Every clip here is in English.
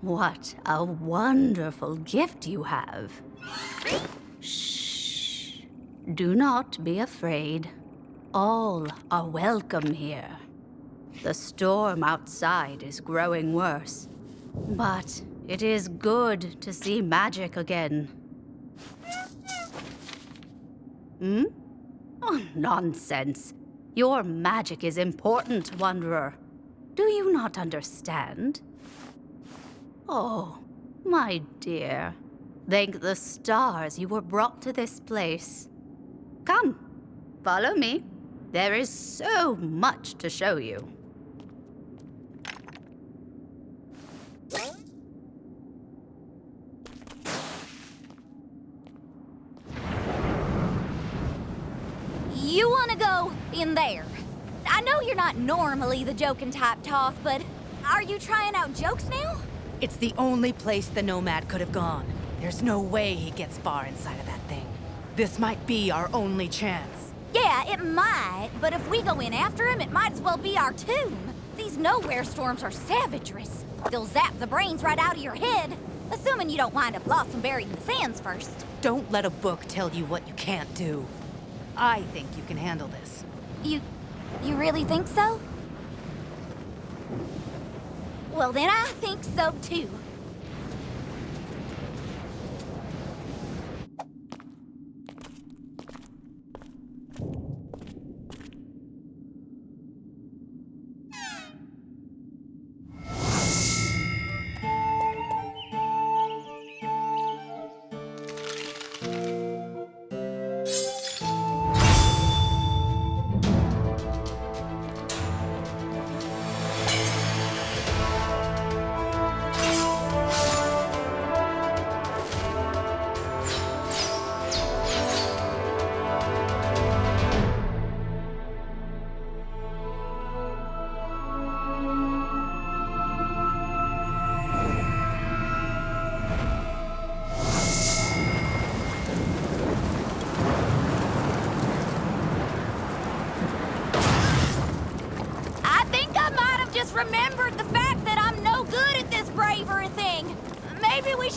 What a wonderful gift you have. Shh. Do not be afraid. All are welcome here. The storm outside is growing worse, but it is good to see magic again. Hmm? Oh, nonsense. Your magic is important, Wanderer. Do you not understand? Oh, my dear. Thank the stars you were brought to this place. Come, follow me. There is so much to show you. You want to go in there? I know you're not normally the joking type, Toth, but are you trying out jokes now? It's the only place the Nomad could have gone. There's no way he gets far inside of that thing. This might be our only chance. Yeah, it might, but if we go in after him, it might as well be our tomb. These nowhere storms are savagerous. They'll zap the brains right out of your head, assuming you don't wind up lost and buried in the sands first. Don't let a book tell you what you can't do. I think you can handle this. You... you really think so? Well, then I think so too.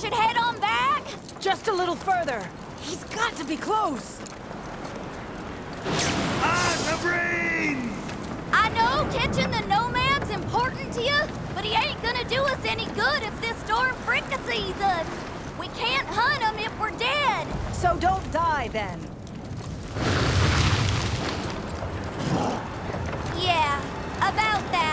Should head on back? Just a little further. He's got to be close. Ah, the brain! I know catching the nomad's important to you, but he ain't gonna do us any good if this storm fricassees us. We can't hunt him if we're dead. So don't die then. Yeah, about that.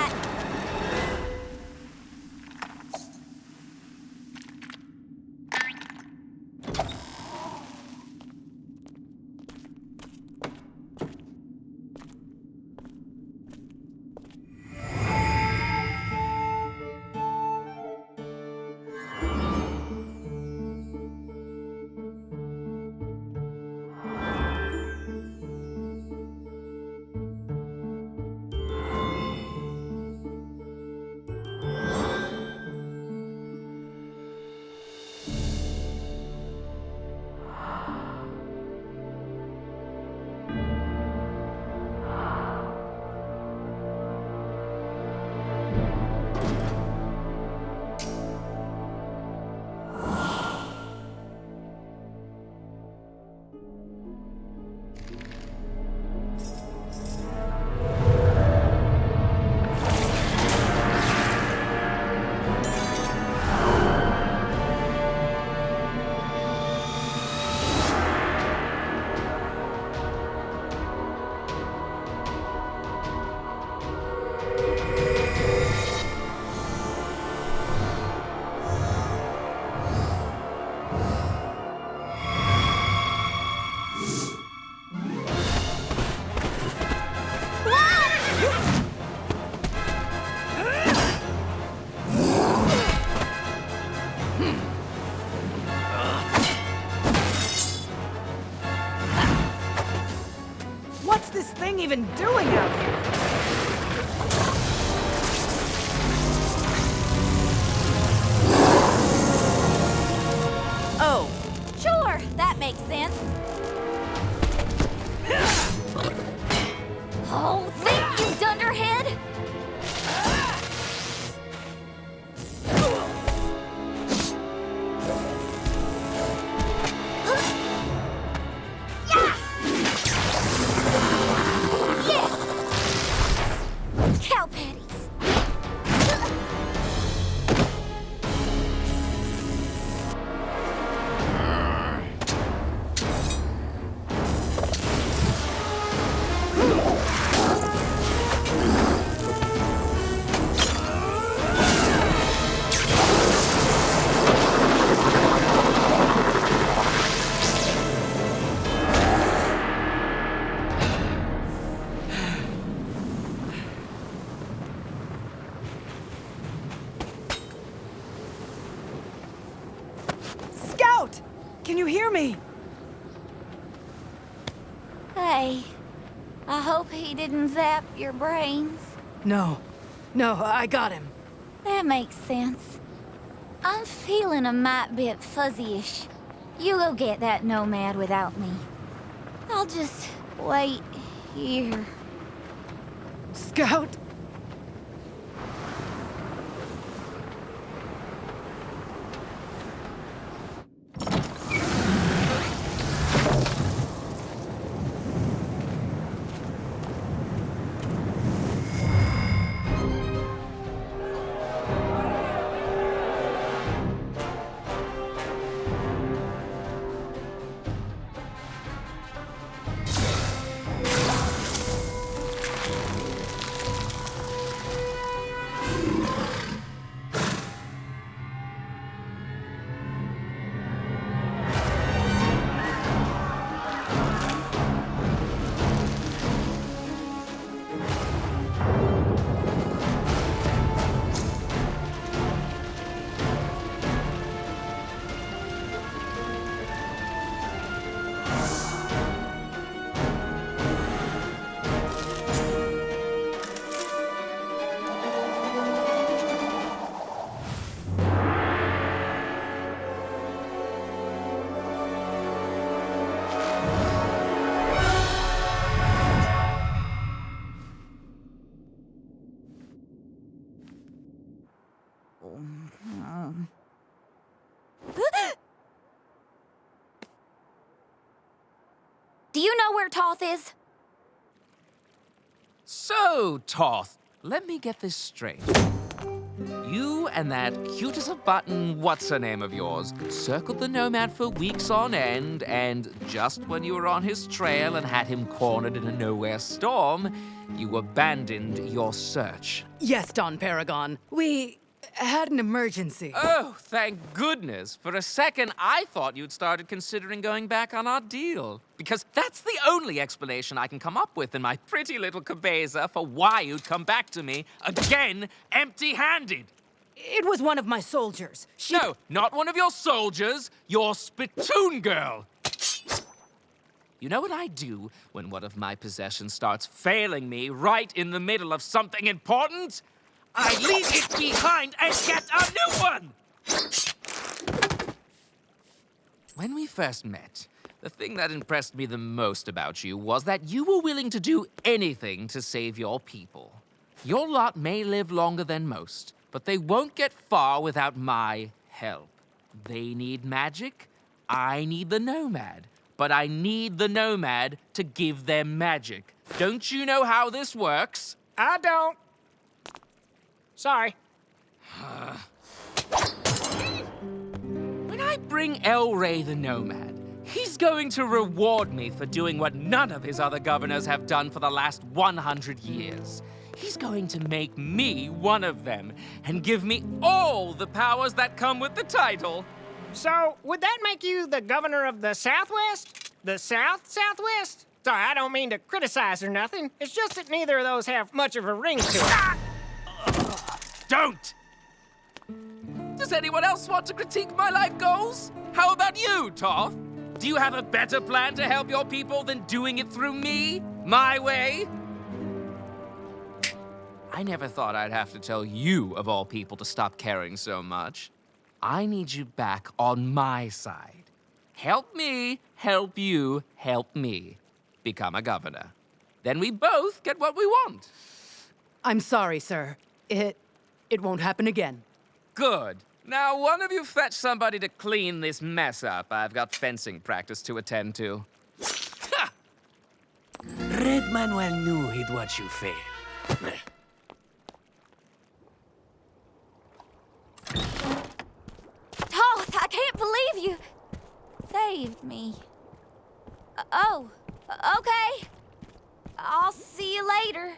Thing even doing out here? Hear me? Hey, I hope he didn't zap your brains. No. No, I got him. That makes sense. I'm feeling a mite bit fuzzy-ish. You go get that nomad without me. I'll just wait here. Skout? Where Toth is? So, Toth, let me get this straight. You and that cute as a button what's her name of yours circled the Nomad for weeks on end, and just when you were on his trail and had him cornered in a nowhere storm, you abandoned your search. Yes, Don Paragon. We had an emergency. Oh, thank goodness. For a second, I thought you'd started considering going back on our deal. Because that's the only explanation I can come up with in my pretty little cabeza for why you'd come back to me again empty-handed. It was one of my soldiers. She... No, not one of your soldiers, your spittoon girl. You know what I do when one of my possessions starts failing me right in the middle of something important? I leave it behind and get a new one! When we first met, the thing that impressed me the most about you was that you were willing to do anything to save your people. Your lot may live longer than most, but they won't get far without my help. They need magic, I need the Nomad. But I need the Nomad to give them magic. Don't you know how this works? I don't. Sorry. When I bring El Rey the Nomad, he's going to reward me for doing what none of his other governors have done for the last 100 years. He's going to make me one of them and give me all the powers that come with the title. So, would that make you the governor of the Southwest? The South Southwest? Sorry, I don't mean to criticize or nothing. It's just that neither of those have much of a ring to it. Don't! Does anyone else want to critique my life goals? How about you, Toth? Do you have a better plan to help your people than doing it through me? My way? I never thought I'd have to tell you, of all people, to stop caring so much. I need you back on my side. Help me, help you, help me. Become a governor. Then we both get what we want. I'm sorry, sir. It... it won't happen again. Good. Now, one of you fetch somebody to clean this mess up. I've got fencing practice to attend to. Ha! Red Manuel knew he'd watch you fail. Toth, I can't believe you saved me. Uh, oh, okay. I'll see you later.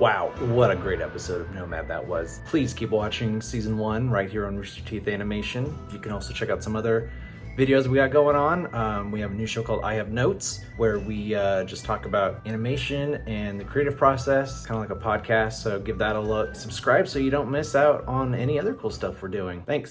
Wow, what a great episode of Nomad that was. Please keep watching season one right here on Rooster Teeth Animation. You can also check out some other videos we got going on. Um, we have a new show called I Have Notes where we uh, just talk about animation and the creative process, kind of like a podcast. So give that a look. Subscribe so you don't miss out on any other cool stuff we're doing. Thanks.